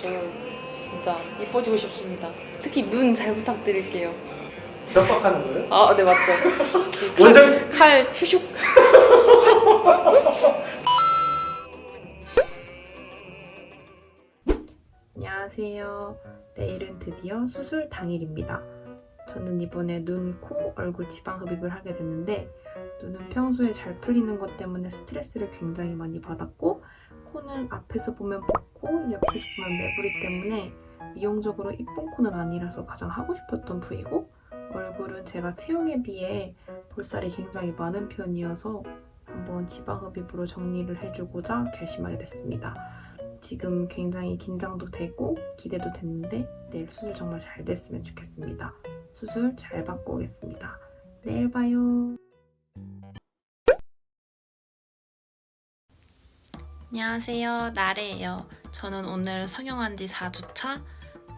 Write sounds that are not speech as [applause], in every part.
저는 진짜 예뻐지고 싶습니다. 특히 눈 잘 부탁드릴게요. 협박하는 거예요? 아, 네 맞죠. [laughs] 원장 칼 휘슉. [laughs] 안녕하세요. 내일은 드디어 수술 당일입니다. 저는 이번에 눈, 코, 얼굴 지방 흡입을 하게 됐는데 눈은 평소에 잘 풀리는 것 때문에 스트레스를 굉장히 많이 받았고 코는 앞에서 보면 붓고 옆에서 보면 매부리 때문에 미용적으로 이쁜 코는 아니라서 가장 하고 싶었던 부위고 얼굴은 제가 체형에 비해 볼살이 굉장히 많은 편이어서 한번 지방 흡입으로 정리를 해주고자 결심하게 됐습니다. 지금 굉장히 긴장도 되고 기대도 됐는데 내일 수술 정말 잘 됐으면 좋겠습니다. 수술 잘 받고 오겠습니다. 내일 봐요. 안녕하세요. 나래예요. 저는 오늘 성형한 지 4주차.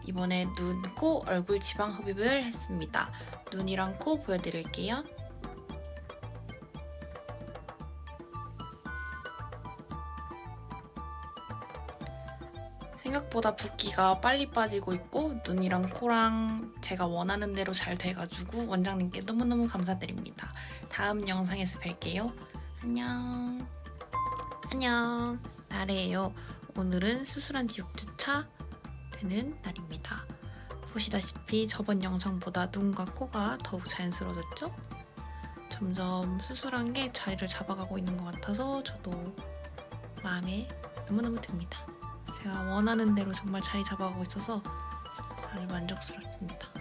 이번에 눈, 코, 얼굴 지방 흡입을 했습니다. 눈이랑 코 보여드릴게요. 생각보다 붓기가 빨리 빠지고 있고 눈이랑 코랑 제가 원하는 대로 잘 돼가지고 원장님께 너무너무 감사드립니다. 다음 영상에서 뵐게요. 안녕. 안녕. 나래예요. 오늘은 수술한 지 6주차 되는 날입니다. 보시다시피 저번 영상보다 눈과 코가 더욱 자연스러워졌죠? 점점 수술한 게 자리를 잡아가고 있는 것 같아서 저도 마음에 너무너무 듭니다. 제가 원하는 대로 정말 자리 잡아가고 있어서 다들 만족스럽습니다.